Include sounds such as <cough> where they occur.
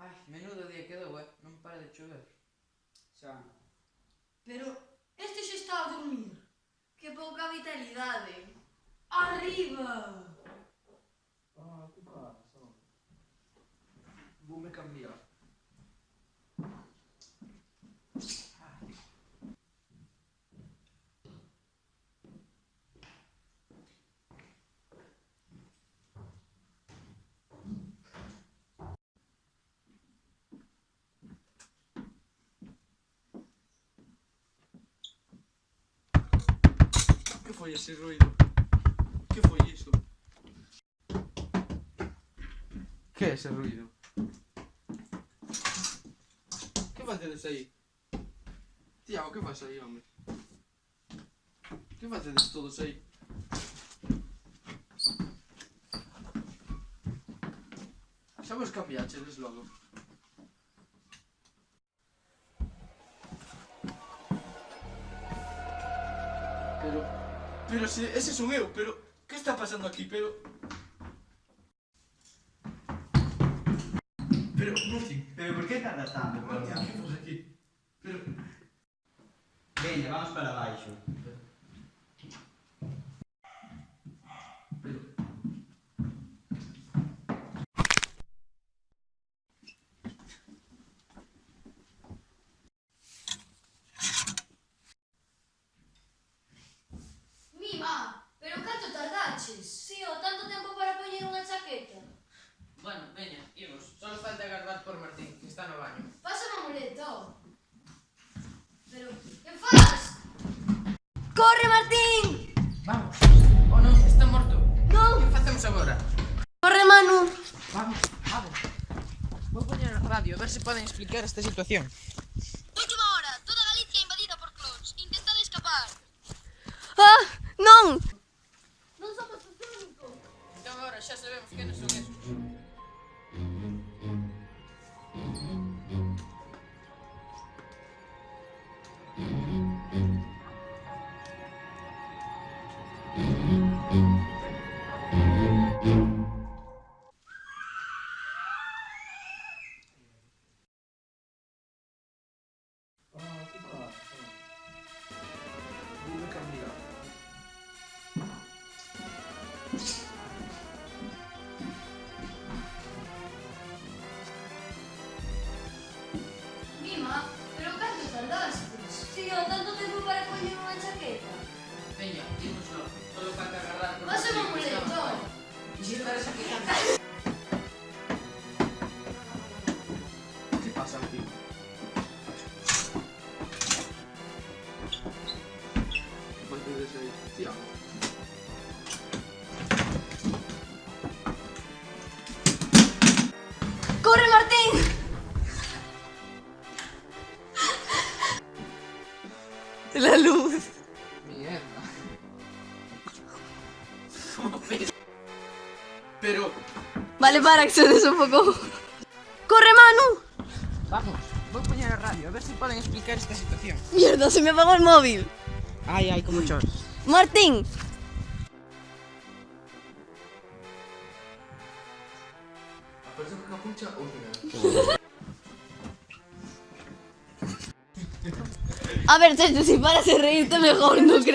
Ay, menudo día quedou, eh? Non para de chover. Xa. Pero este xa está a dormir. Que pouca vitalidade. Eh. Arriba! Foi ese ruido? Que foi iso? Que é ese ruido? Que facedes aí? Tiago, que faz aí, home? Que facedes todos aí? Xa vos cambiachedes logo. pero se ese son eu, pero que está pasando aquí? Pero Pero, Murti, pero por que tardas tanto, Murti? Que fos aquí? Pero... Veña, vamos para baixo. Pero... se poden explicar esta situación. Última hora, toda Galicia invadida por clones. Intentad escapar. Ah, non! Non somos os únicos. Entón agora xa sabemos que non son esos. <laughs> Pero... Vale, para, que sones un pouco. Corre, Manu! Vamos, poñer a radio a ver se poden explicar esta situación. Mierda, se me apagó el móvil. Ai, ai, como chores. Martín, Aparece capucha a ver, Checho, si paras de reírte mejor, ¿no crees?